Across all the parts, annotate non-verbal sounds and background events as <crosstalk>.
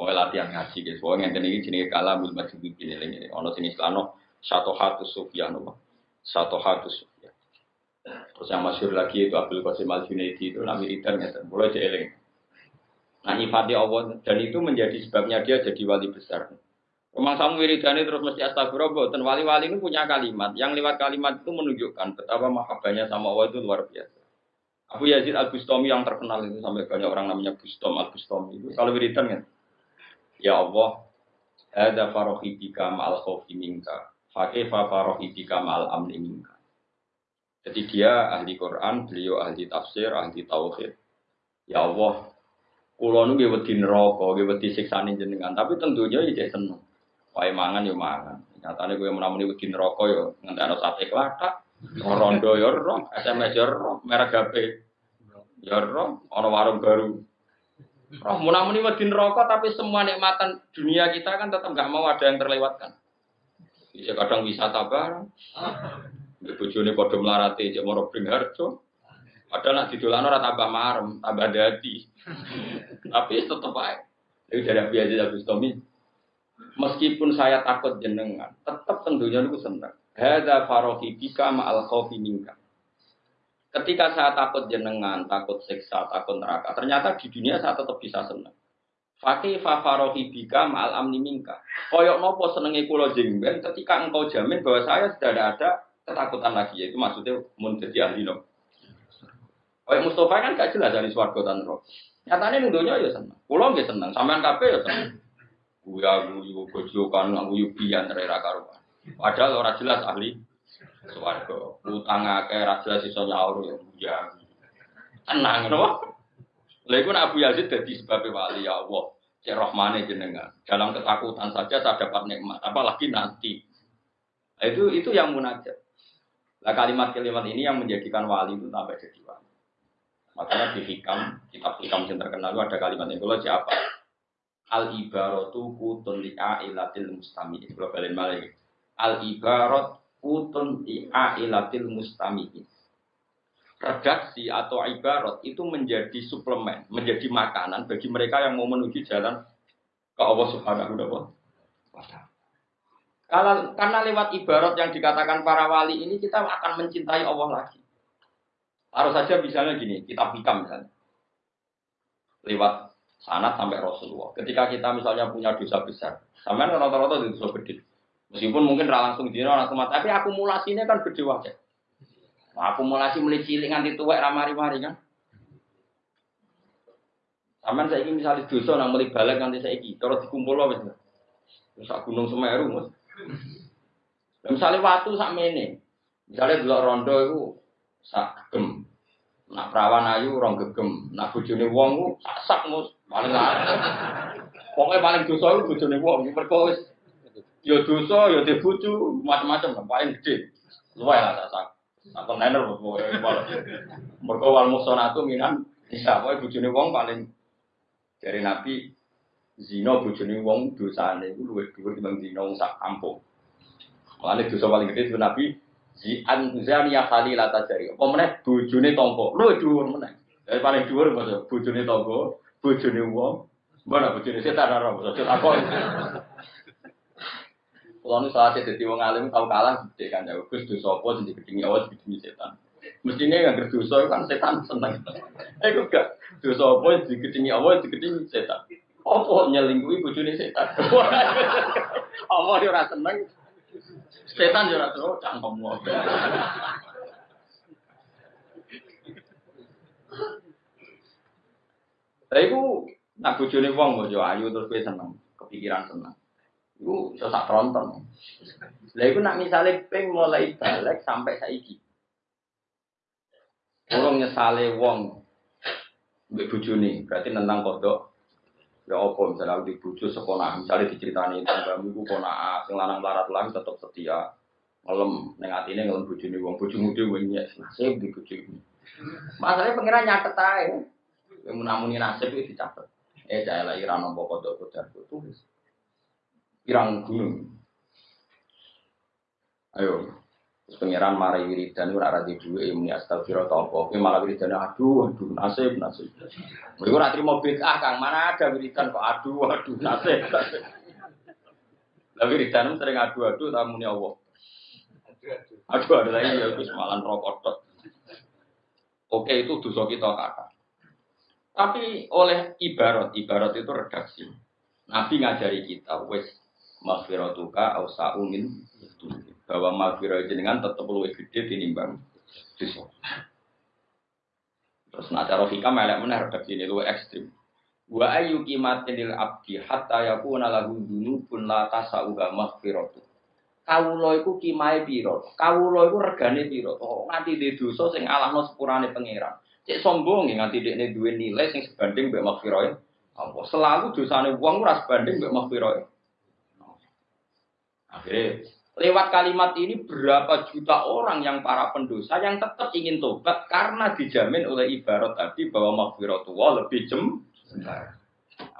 Soalnya latihan ngaji guys. Soalnya ngenten ini jenis kalamul majid ini ini. Ono sini selano satu hatu sufyan Satu hatu sufyan. Terus yang masyur lagi itu Abdul Qasim Al Junaidi itu nami ridhan ngeten. Mulai jeeling. Nah nyifati Allah dan itu menjadi sebabnya dia jadi wali besar. Memang sama wiridane terus mesti astagfirullah. Dan wali-wali ini punya kalimat. Yang lewat kalimat itu menunjukkan betapa mahabbahnya sama Allah itu luar biasa. Abu Yazid Al Bustami yang terkenal itu sampai banyak orang namanya Bustom Al Bustami itu kalau wiridan kan Ya Allah ada farohidika ma'al khawfi minka Fakifa farohidika ma'al amni minka Jadi dia ahli Quran, beliau ahli tafsir, ahli tauhid Ya Allah Kulo nu wedi neraka, wedi siksane jenengan, tapi tentunya ya seneng. Wae mangan ya mangan. Nyatane kowe menamuni wedi neraka ya ngentekno sate klathak. Rondo ya roh, SMS ya roh, merek HP ya roh, ana warung baru. Roh munamuni wedi neraka tapi semua nikmatan dunia kita kan tetap nggak mau ada yang terlewatkan. Bisa kadang wisata bareng. Di bojone padha mlarate cek moro Bringharjo. Padahal nak didolan ora tambah marem, tambah dadi. Tapi tetep ae. Itu dari Abi Aziz. Meskipun saya takut jenengan, tetap tentunya itu senang. Hada farohi bika ma'al khawfi minka. Ketika saya takut jenengan, takut siksa, takut neraka, ternyata di dunia saya tetap bisa senang. Fakih farohi bika ma'al amni minka. Koyok nopo senengi kulo jengben ketika engkau jamin bahwa saya sudah ada ketakutan lagi. Yaitu maksudnya mun jadi ahli no. Kayak Mustafa kan gak jelas dari suarga dan roh. Nyatanya nuduhnya ya senang. Kulo nggak senang, sampean kafe ya senang. Guya guyu gojokan, guyu bian rera karuan. Padahal orang jelas ahli swarga. Utang akeh ra jelas iso nyaur ya ya. Tenang no. Lha iku Abu Yazid dadi sebab wali ya Allah. Cek rahmane jenengan. Dalam ketakutan saja saya dapat nikmat, apalagi nanti. Nah, itu itu yang munajat. Nah kalimat-kalimat ini yang menjadikan wali itu sampai jadi wali. Makanya di hikam, kitab hikam yang terkenal itu ada kalimat yang kalau siapa? Al ibaratu kutun ilatil mustami. Kalau kalian malah al ibarat utun ilatil mustamiin. Redaksi atau ibarat itu menjadi suplemen, menjadi makanan bagi mereka yang mau menuju jalan ke Allah Subhanahu wa taala. Karena lewat ibarat yang dikatakan para wali ini kita akan mencintai Allah lagi. Harus saja misalnya gini, kita hikam misalnya. Lewat sanat sampai Rasulullah. Ketika kita misalnya punya dosa besar, sampai rata-rata dosa gede. Meskipun mungkin langsung dino langsung mati, tapi akumulasinya kan gede wae. Nah, akumulasi mulai cilik nganti tuwek ramari-mari kan. Sampeyan saiki misalnya dosa nang mulai balik nganti saiki, terus dikumpul wis. Terus gunung Semeru, Mas. Dan misalnya waktu sak mene. Misalnya delok rondo itu sak gegem. Nak perawan ayu rong gegem, nak bojone wong ku sak sak mus paling Pokoknya paling dosa itu bojone wong, mergo wis Ya dosa, ya dibucu, macam-macam paling gede. Luwai lah sasak. Atau nener, mereka wal musonatu minan, bisa, pokoknya bujuni wong paling, dari Nabi, zino bujuni wong dosane, itu luwih dhuwur timbang zino wong sak kampung. Mulane dosa paling gede itu Nabi, Zi anzani ya kali lata jari. Apa meneh bojone tangga. Luwih dhuwur meneh. Dari paling dhuwur maksud bojone tangga, bojone wong, mana bojone setan ora maksud aku. Kalau nu saat jadi wong alim tahu kalah gede kan ya. Gus dosa apa sing digedingi awas digedingi setan. Mestinya yang berdosa kan setan seneng. <laughs> Eh kok gak dosa apa digedingi awas digedingi setan. Apa nyelingkuhi bojone setan. <laughs> Apa dia ora seneng. Setan yo ora tau cangkem wae. Lah iku nak bojone wong bojo ayu terus kowe seneng, kepikiran seneng. Iku iso sak tronton. Lah iku nak misale ping mulai balik sampai saiki. Urung nyesale wong mbek bojone, berarti nentang kodok. Ya apa misalnya di bojo sekolah, misalnya diceritani tanggamu iku kona sing lanang larat lagi tetep setia. Ngelem ning atine ngelem bojone wong bojomu dhewe nyek nasib di bojomu. Masalahnya pengiran nyatet ae. Yang menamuni nasib itu dicatat. Eh, saya lagi rano pokok kodok tulis pirang gunung. Ayo, Pangeran marai wiridan ora ra di duwe muni astagfirullah ta apa. Kowe malah wiridan aduh aduh nasib nasib. Kowe ora trimo bid'ah Kang, mana ada wiridan kok aduh aduh nasib. nasib. Lah wiridan sering aduh-aduh ta muni Allah. Aduh ada lagi ya wis malan rokok tok. Oke itu dosa kita kakak. Tapi oleh ibarat, ibarat itu redaksi. Nabi ngajari kita, wes maghfiratuka au sa'umin bahwa maghfirah jenengan tetap lebih gede tinimbang dosa. Terus nak cara hikam elek meneh redaksi ini luwih ekstrim. Wa ayu kimatin lil abdi hatta yakuna lahu dzunubun la tasauga maghfiratu. Kawula iku kimae pira? Kawula iku regane pira? Oh, nganti di dosa sing alahno sepurane pangeran. Cek sombong nganti dekne duwe nilai sing sebanding mbek maghfirah. Allah selalu dosane wong ora sebanding mbek maghfirah. Akhirnya Lewat kalimat ini berapa juta orang yang para pendosa yang tetap ingin tobat karena dijamin oleh ibarat tadi bahwa maghfiratullah lebih jem. Nah,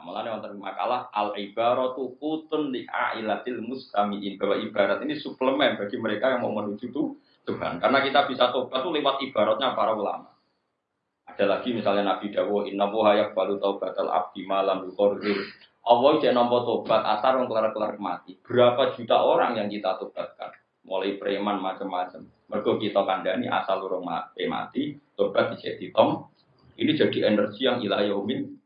Malah wonten makalah al ibaratu kutun li ailatil mustamiin bahwa ibarat ini suplemen bagi mereka yang mau menuju Tuhan. Karena kita bisa tobat itu lewat ibaratnya para ulama. Ada lagi misalnya Nabi Dawo inna wuha balu taubatal abdi malam yukordir Allah jadi nampak tobat asar yang kelar-kelar mati. Berapa juta orang yang kita tobatkan? Mulai preman macam-macam. Mereka kita kandani asal orang mati, mati tobat jadi tom. Ini jadi energi yang ilah yaumin